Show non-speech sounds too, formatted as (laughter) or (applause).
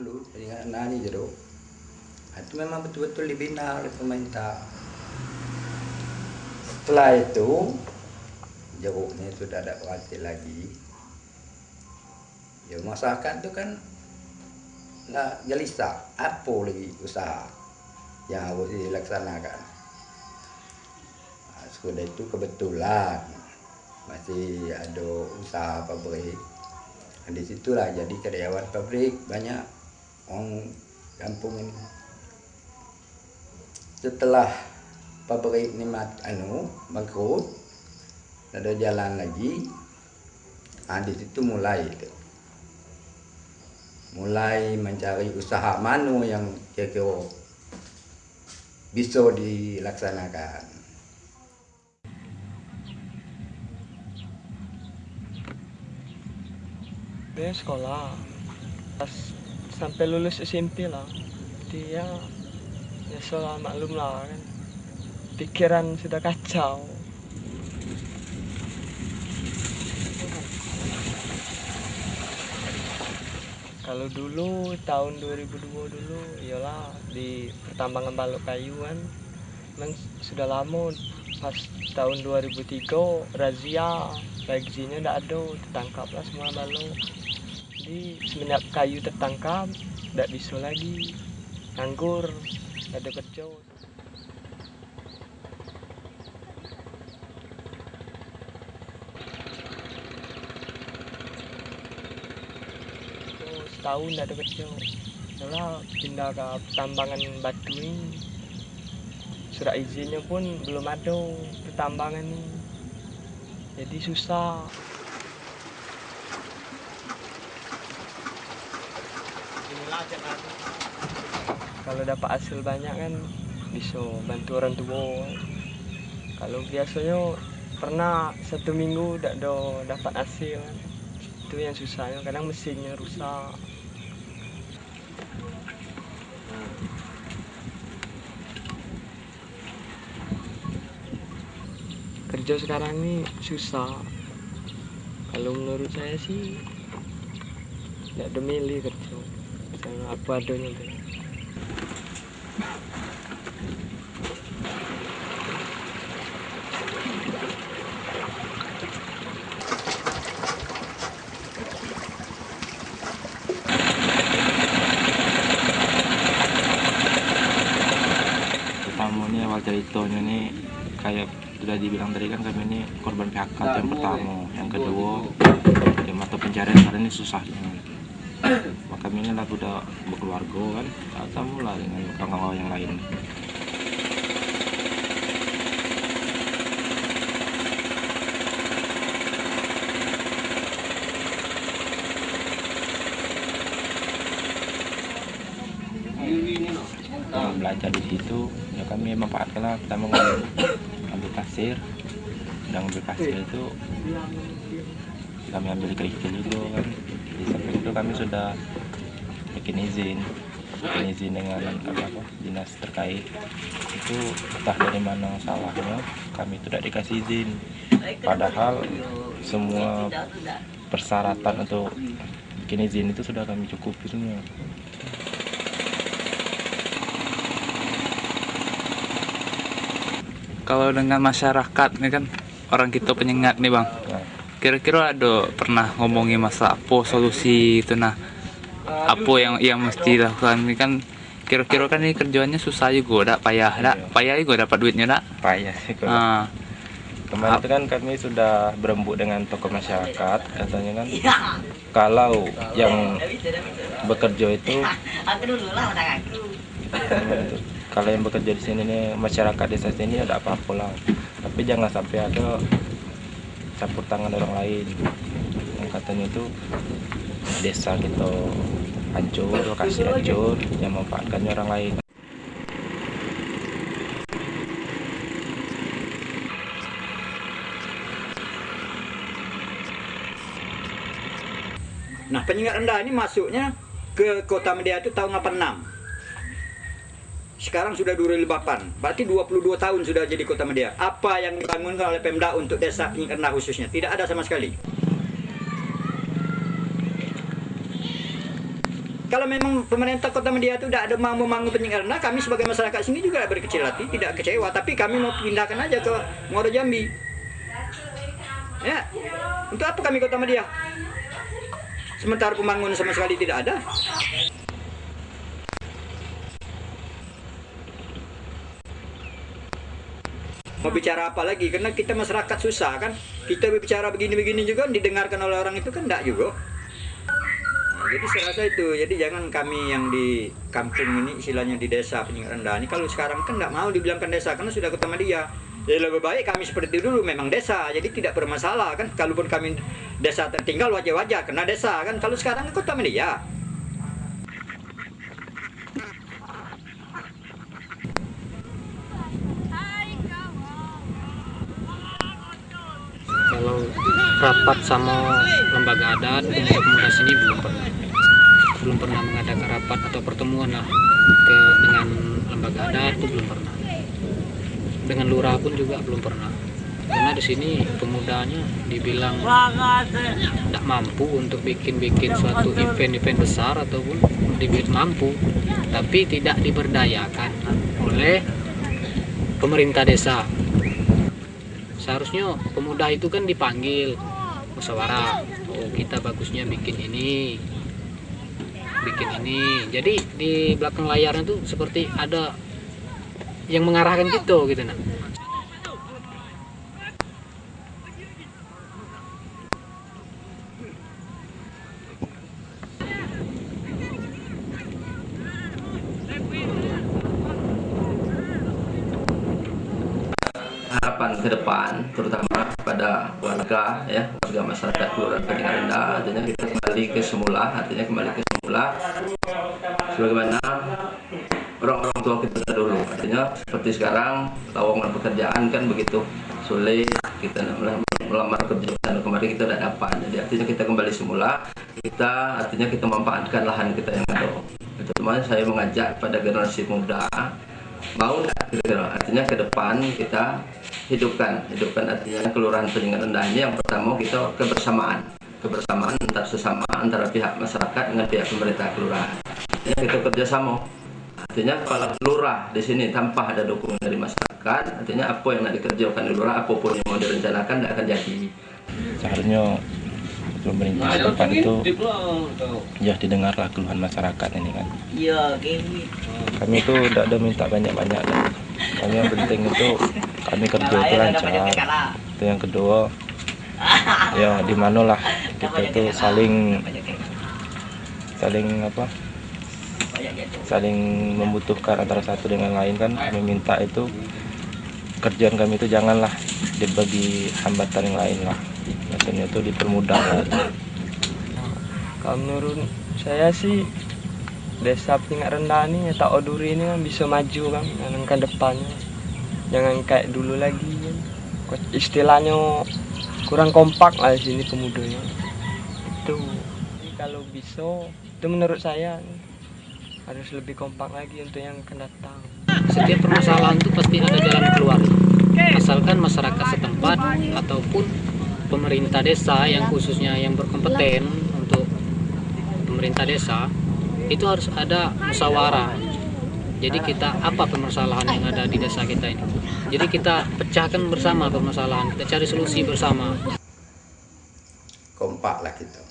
dulu penyengat nani jeruk itu memang betul-betul dibina oleh pemerintah. Setelah itu jeruknya sudah ada berhasil lagi. Ya masyarakat itu kan nggak gelisah apa lagi usaha yang harus dilaksanakan. Nah, sudah itu kebetulan masih ada usaha pabrik. Nah, di situlah jadi karyawan pabrik banyak orang kampung ini setelah pabrik ini mat, anu bangkrut ada jalan lagi. Nah, di situ mulai itu. Mulai mencari usaha mana yang kira-kira bisa dilaksanakan. Dia sekolah. Pas sampai lulus SMP lah. Dia ya soal maklum lah kan. Pikiran sudah kacau. Kalau dulu tahun 2002 dulu iyalah di pertambangan balok kayu kan. Memang sudah lama pas tahun 2003 razia reaksinya tidak ada tertangkaplah semua balok jadi semenjak kayu tertangkap tidak bisa lagi. Nganggur tidak ada kerja setahun tidak ada kerja soalnya pindah ke tambangan batu ini surat izinnya pun belum ada pertambangan ini. Jadi susah kalau dapat hasil banyak kan bisa bantu orang tua. Kalau biasanya pernah satu minggu tidak ada dapat hasil. Itu yang susahnya kadang mesinnya rusak. Kerja sekarang ini susah. Kalau menurut saya sih tidak ada milih kerja apa adanya tuh. ini ceritanya ini kayak sudah dibilang tadi kan kami ini korban PHK yang pertama yang kedua ya mata pencarian kalian ini susah maka kami ini lah udah berkeluarga kan? Ketemu lah dengan kawan-kawan yang lain. Nah, belajar di situ. Ya kami pertama ngambil, ambil pasir dan ambil pasir itu kami ambil kerikil juga kan itu kami sudah bikin izin bikin izin dengan apa, apa dinas terkait. Itu entah dari mana salahnya kami tidak dikasih izin. Padahal semua persyaratan untuk bikin izin itu sudah kami cukupi semua. Kalau dengan masyarakat ini kan orang kita penyengat nih bang. Nah, kira-kira ada pernah ngomongin masalah apa solusi itu nah apa yang yang mesti dilakukan? Ini kan kira-kira kan ini kerjanya susah juga dak? Payah dak? Iya. payah juga dapat duitnya dak? Payah sih ah. Kemarin itu kan kami sudah berembuk dengan tokoh masyarakat, katanya kan. Kalau yang bekerja itu kalau yang bekerja di sini nih masyarakat desa sini ada apa-apa lah, tapi jangan sampai ada campur tangan orang lain. Yang katanya itu desa kita hancur, lokasi hancur, yang memanfaatkannya orang lain. Nah, penyengat rendah ini masuknya ke Kota Media itu tahun 86. Sekarang sudah 2008. Berarti 22 tahun sudah jadi Kota Media. Apa yang dibangun oleh Pemda untuk desa rendah khususnya? Tidak ada sama sekali. Kalau memang pemerintah Kota Media itu tidak ada mau membangun rendah, kami sebagai masyarakat sini juga berkecil hati, tidak kecewa. Tapi kami mau pindahkan aja ke Muaro Jambi. Ya, untuk apa kami Kota Media? Sementara pembangunan sama sekali tidak ada. Mau bicara apa lagi? Karena kita masyarakat susah kan. Kita berbicara begini-begini juga didengarkan oleh orang itu kan enggak juga. Nah, jadi saya rasa itu. Jadi jangan kami yang di kampung ini istilahnya di desa Penyingat Rendah ini kalau sekarang kan enggak mau dibilangkan desa karena sudah ketemu dia. Jadi lebih baik kami seperti dulu memang desa. Jadi tidak bermasalah kan. Kalaupun kami desa tertinggal wajah-wajah kena desa kan. Kalau sekarang kota media. kalau rapat sama lembaga adat pemuda-pemuda sini belum pernah belum pernah mengadakan rapat atau pertemuan lah ke dengan lembaga adat itu belum pernah. Dengan lurah pun juga belum pernah. Karena di sini pemudanya dibilang tidak mampu untuk bikin-bikin suatu event-event besar ataupun dibuat mampu tapi tidak diberdayakan oleh pemerintah desa seharusnya pemuda itu kan dipanggil musyawarah. Oh kita bagusnya bikin ini. Bikin ini. Jadi di belakang layarnya tuh seperti ada yang mengarahkan gitu gitu nah ke depan terutama pada warga ya warga masyarakat kelurahan Peningan Rendah artinya kita kembali ke semula artinya kembali ke semula. Sebagaimana orang-orang tua kita dulu artinya seperti sekarang lowongan pekerjaan kan begitu sulit kita melamar kerja dan kemarin kita tidak dapat. Jadi artinya kita kembali semula kita artinya kita memanfaatkan lahan kita yang ada. Teman saya mengajak pada generasi muda mau kira-kira? Artinya ke depan kita hidupkan hidupkan artinya kelurahan Peningan Rendah ini yang pertama kita kebersamaan. Kebersamaan antar sesama antara pihak masyarakat dengan pihak pemerintah kelurahan. Artinya kita kerjasama. Artinya kalau lurah di sini tanpa ada dukungan dari masyarakat artinya apa yang nak dikerjakan di lurah apa pun yang mau direncanakan tidak akan jadi. Seharusnya pemerintah setempat itu ya didengarlah keluhan masyarakat ini kan. Kami itu tidak ada minta banyak-banyak. Kan. kami yang penting itu kami kerja itu lancar. itu yang kedua. Ya (laughs) di mana lah. Kita itu saling saling apa? Saling membutuhkan antara satu dengan lain kan. Kami minta itu kerjaan kami itu janganlah dibagi hambatan yang lain lah. Maksudnya itu dipermudah. Lah. kalau menurut saya sih desa tingkat rendah ini tak oduri ini kan bisa maju kan ke depannya jangan kayak dulu lagi. Istilahnya kurang kompak lah sini pemudanya itu. Jadi kalau bisa itu menurut saya harus lebih kompak lagi untuk yang akan datang. Setiap permasalahan itu pasti ada jalan keluar. Asalkan masyarakat setempat ataupun pemerintah desa yang khususnya yang berkompeten untuk pemerintah desa itu harus ada musyawarah jadi kita apa permasalahan yang ada di desa kita ini. Jadi kita pecahkan bersama permasalahan, kita cari solusi bersama. Kompaklah kita.